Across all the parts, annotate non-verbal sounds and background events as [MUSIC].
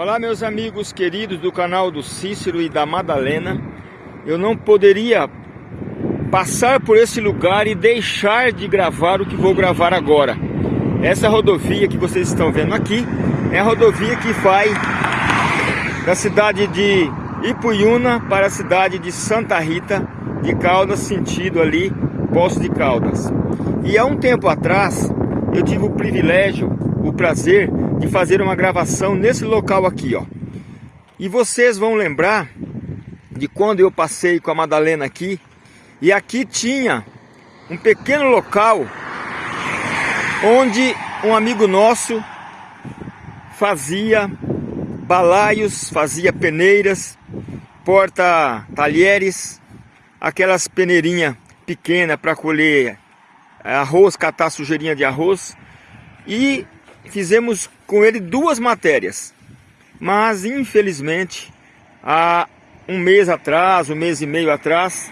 Olá meus amigos queridos do canal do Cícero e da Madalena. Eu não poderia passar por esse lugar e deixar de gravar o que vou gravar agora. Essa rodovia que vocês estão vendo aqui É a rodovia que vai da cidade de Ipuiuna para a cidade de Santa Rita de Caldas, sentido ali, Poço de Caldas. E há um tempo atrás eu tive o privilégio, o prazer de fazer uma gravação nesse local aqui, ó. E vocês vão lembrar de quando eu passei com a Madalena aqui, e aqui tinha um pequeno local onde um amigo nosso fazia balaios, fazia peneiras, porta-talheres, aquelas peneirinhas pequenas para colher arroz, catar sujeirinha de arroz. E fizemos com ele duas matérias. Mas infelizmente, há um mês atrás, um mês e meio atrás,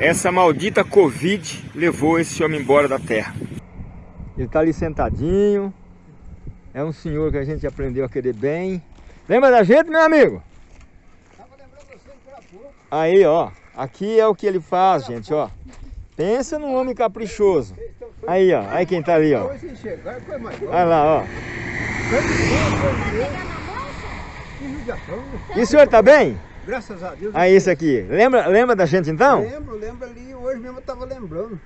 essa maldita Covid levou esse homem embora da terra. Ele está ali sentadinho. É um senhor que a gente aprendeu a querer bem. Lembra da gente, meu amigo? Aí, ó. Aqui é o que ele faz, gente, ó. Pensa num homem caprichoso. Aí, ó. Aí quem tá ali, ó. Olha lá, ó. E o senhor tá bem? Graças a Deus. Aí, isso aqui. Lembra, lembra da gente então? Lembro, lembro ali. Hoje mesmo eu tava lembrando.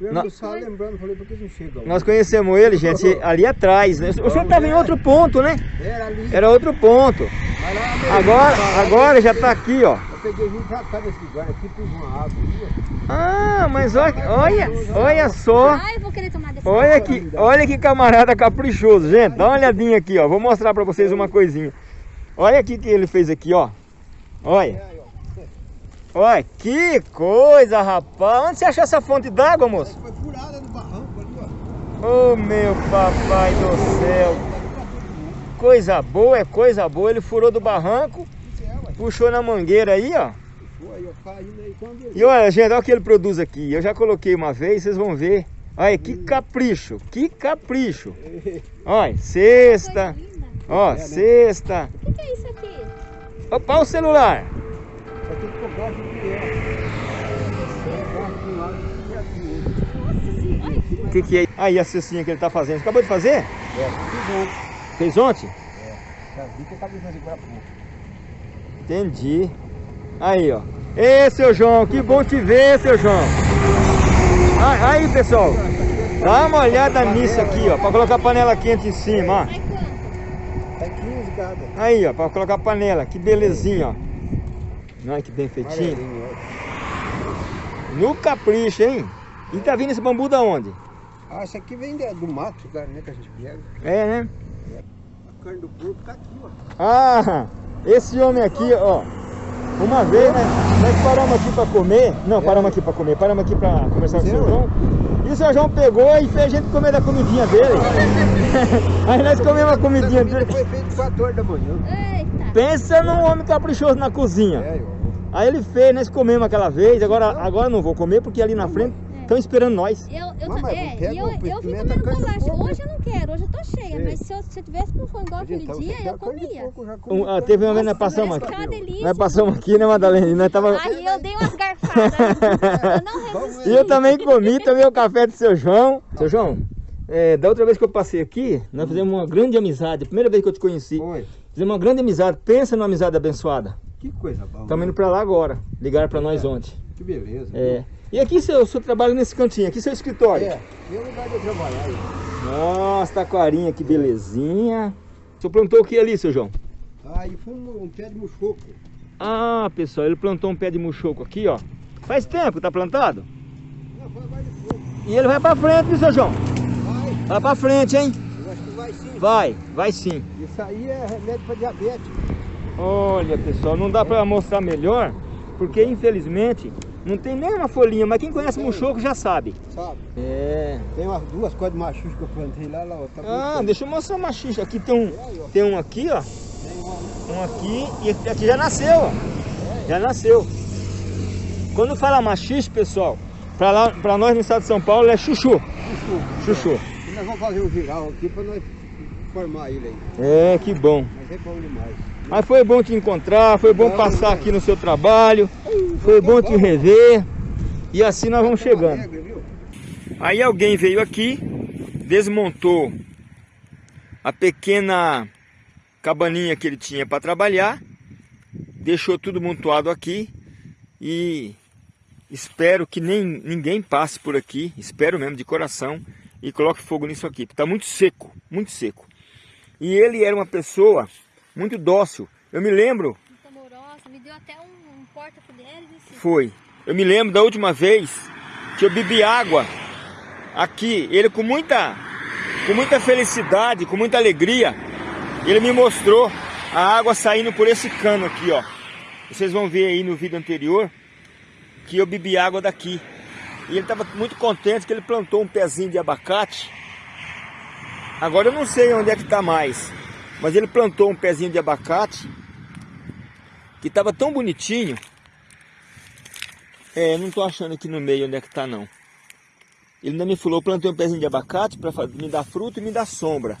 No... só lembrando, falei, por que não chega? Nós conhecemos ele, gente, ali atrás, né? O senhor estava em outro ponto, né? Era ali. Era outro ponto. Agora, agora já está aqui, ó. Eu peguei vim pra cá desse lugar aqui, pus uma água ali, Ah, mas olha, olha, olha só. Olha que, olha que camarada caprichoso, gente. Dá uma olhadinha aqui, ó. Vou mostrar pra vocês uma coisinha. Olha aqui que ele fez aqui, ó. Olha. Olha, que coisa, rapaz. Onde você achou essa fonte d'água, moço? Foi furada no barranco ali, ó. Oh, meu papai do céu. Coisa boa, é coisa boa. Ele furou do barranco, puxou na mangueira aí, ó. E olha, gente, olha o que ele produz aqui. Eu já coloquei uma vez, vocês vão ver. Olha, que capricho, que capricho. Olha, cesta. Ó, cesta. O que é isso aqui? Opa, o celular. O que, que é? Aí a cestinha que ele tá fazendo. Acabou de fazer? É. Fez ontem? É, já vi que de fazer agora pouco. Entendi. Aí, ó. Ei, seu João, que bom te ver, seu João. Aí, pessoal. Dá uma olhada nisso aqui, ó. Pra colocar a panela quente em cima, ó. Tá 15 cada. Aí, ó. Pra colocar a panela. Que belezinha, ó. Olha que bem feitinho. No capricho, hein? E tá vindo esse bambu da onde? Ah, isso aqui vem do mato, cara, né? Que a gente pega. É, né? Carne do porco tá aqui, ó. Ah, esse homem aqui, ó. Uma vez, né? Nós paramos aqui pra comer. Não, paramos aqui pra comer. Paramos aqui pra conversar com o seu João. E o seu João pegou e fez a gente comer da comidinha dele. [LAUGHS] Aí nós comemos a comidinha dele. Foi feito 4 horas da manhã. Pensa num homem caprichoso na cozinha. É. Aí ele fez, nós comemos aquela vez, agora, agora não vou comer porque ali na frente estão esperando nós. Eu, eu, Mas, mas é, pega e eu, eu fui pimenta, comendo bolacha. porco. Hoje eu não quero, hoje eu tô cheia. Sei. Mas se eu, se eu tivesse com fome igual aquele Então, dia, eu comia. come Um, ah, teve uma vez nós passamos aqui. que é uma delícia. Nós passamos aqui, né, Madalena? Nós tava... Aí eu dei umas garfadas. eu não resisti. E eu também comi, tomei o café do seu João. Seu João, é, da outra vez que eu passei aqui, nós fizemos uma grande amizade. Primeira vez que eu te conheci. Foi. Fizemos uma grande amizade. Pensa numa amizade abençoada. Que coisa boa. Estamos indo pra lá agora. Ligaram pra nós ontem. Que beleza. É. E aqui seu, seu trabalho nesse cantinho, aqui seu escritório. É, meu lugar de eu trabalhar. aí. Nossa, taquarinha, que belezinha. O senhor plantou o que ali, seu João? Aí foi um, um pé de muxoco. Ah, pessoal, ele plantou um pé de muxoco aqui, ó. Faz tempo que tá plantado. Não, foi mais de pouco. E ele vai pra frente, viu, seu João? Vai, Vai pra frente, hein? eu acho que vai sim. Vai, vai sim. Isso aí é remédio para diabetes. Olha, pessoal, não dá pra mostrar melhor, porque infelizmente não tem nem uma folhinha, mas quem conhece muxoco já sabe. Sabe? É. Tem umas duas coisas de machucho que eu plantei lá, lá, ó. Tá Ah, bonito. deixa eu mostrar uma xixa. Aqui tem um, tem um aqui, ó. Um aqui e aqui já nasceu, ó. Já nasceu. Quando fala machixe, pessoal, pra nós no estado de São Paulo é chuchu. Chuchu. Chuchu. E nós vamos fazer um viral aqui para nós formar ele aí. É, que bom. Mas é bom demais. Mas foi bom te encontrar, foi bom Bom, passar né? aqui no seu trabalho, foi bom te rever. E assim nós vamos chegando. Viu? Aí alguém veio aqui, desmontou a pequena cabaninha que ele tinha para trabalhar, deixou tudo montuado aqui e espero que nem ninguém passe por aqui, espero mesmo de coração e coloque fogo nisso aqui, porque está muito seco, muito seco. E ele era uma pessoa muito dócil. Eu me lembro Muito amorosa, me deu até um, um porta-colheres assim. Foi. Eu me lembro da última vez que eu bebi água aqui, ele com muita com muita felicidade, com muita alegria, ele me mostrou a água saindo por esse cano aqui, ó. Vocês vão ver aí no vídeo anterior que eu bebi água daqui. E ele estava muito contente que ele plantou um pezinho de abacate. Agora eu não sei onde é que está mais, mas ele plantou um pezinho de abacate que estava tão bonitinho é, não tô achando aqui no meio onde é que tá não. Ele ainda me falou, plantei um pezinho de abacate para me dar fruto e me dar sombra.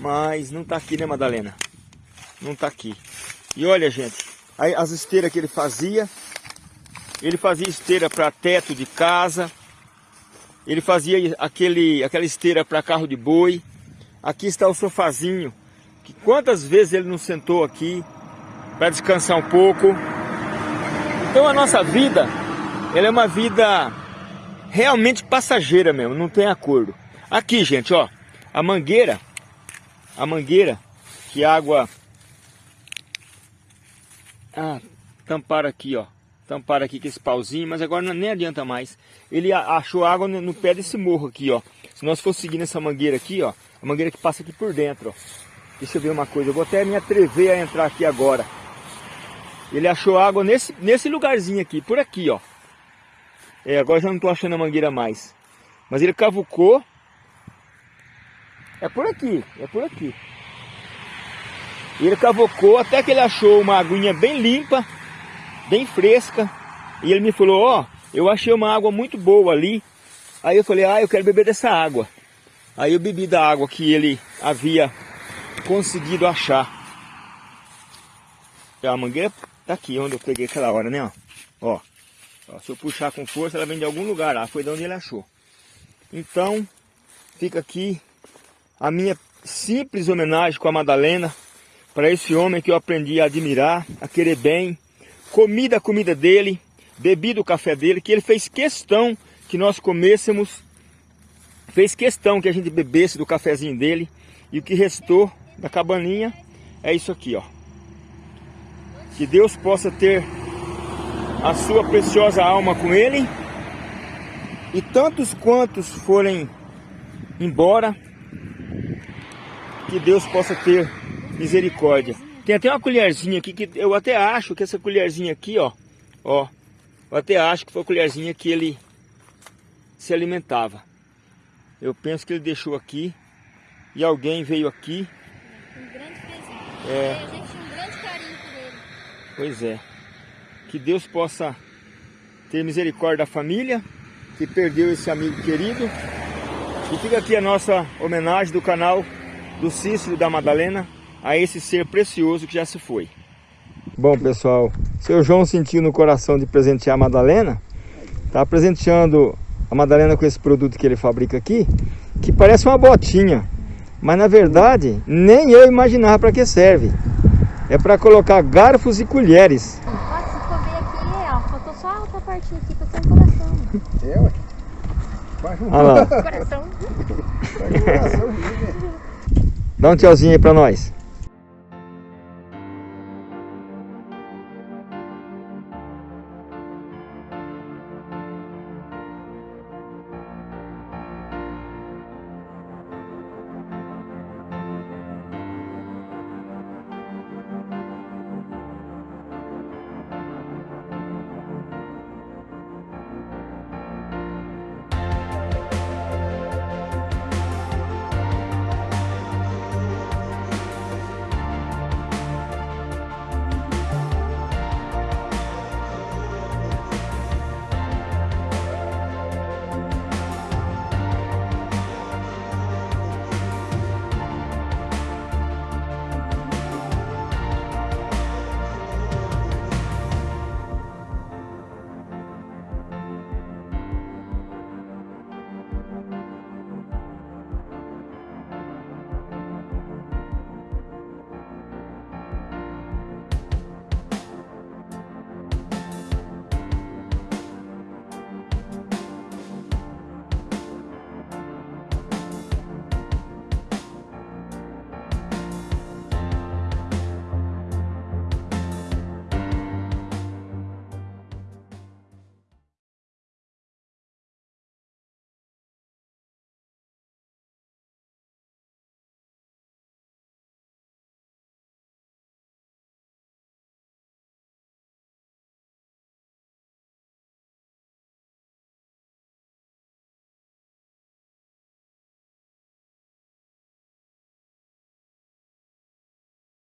Mas não tá aqui, né, Madalena? Não tá aqui. E olha, gente, as esteiras que ele fazia, ele fazia esteira para teto de casa, ele fazia aquele, aquela esteira para carro de boi. Aqui está o sofazinho, que quantas vezes ele não sentou aqui para descansar um pouco. Então a nossa vida, ela é uma vida realmente passageira mesmo, não tem acordo. Aqui, gente, ó, a mangueira, a mangueira, que água... Ah, tamparam aqui, ó. Tamparam aqui com esse pauzinho, mas agora não- nem adianta mais. Ele achou água no, pé desse morro aqui, ó. Se nós for seguindo essa mangueira aqui, ó, a mangueira que passa aqui por dentro, ó. Deixa eu ver uma coisa, eu vou até me atrever a entrar aqui agora. Ele achou água nesse, nesse lugarzinho aqui, por aqui, ó. É, agora já não estou achando a mangueira mais. Mas ele cavucou. É por aqui, é por aqui. Ele cavucou até que ele achou uma aguinha bem limpa, bem fresca. E ele me falou, ó, eu achei uma água muito boa ali. Aí eu falei, ah, eu quero beber dessa água. Aí eu bebi da água que ele havia conseguido achar. A mangueira tá aqui onde eu peguei aquela hora, né? Ó. Ó, se eu puxar com força, ela vem de algum lugar lá. Foi de onde ele achou. Então, fica aqui a minha simples homenagem com a Madalena para esse homem que eu aprendi a admirar, a querer bem. Comi da comida dele, bebi do café dele, que ele fez questão que nós comêssemos, fez questão que a gente bebesse do cafezinho dele. E o que restou da cabaninha é isso aqui, ó. Que Deus possa ter a sua preciosa alma com ele. E tantos quantos forem embora, que Deus possa ter misericórdia. Tem até uma colherzinha aqui que eu até acho que essa colherzinha aqui, ó, ó, eu até acho que foi a colherzinha que ele se alimentava. Eu penso que ele deixou aqui e alguém veio aqui. Um grande presente. É. E a gente tinha um grande carinho por ele. Pois é. Que Deus possa ter misericórdia da família que perdeu esse amigo querido. E fica aqui a nossa homenagem do canal do Cícero da Madalena a esse ser precioso que já se foi. Bom, pessoal, seu João sentiu no coração de presentear a Madalena. Tá presenteando a Madalena com esse produto que ele fabrica aqui, que parece uma botinha, mas na verdade nem eu imaginava para que serve. É para colocar garfos e colheres. Ó, se for ver aqui, ó, faltou só a outra partinha aqui ter um coração. É. Faz um Coração. faz um coração, dá um tchauzinho aí para nós.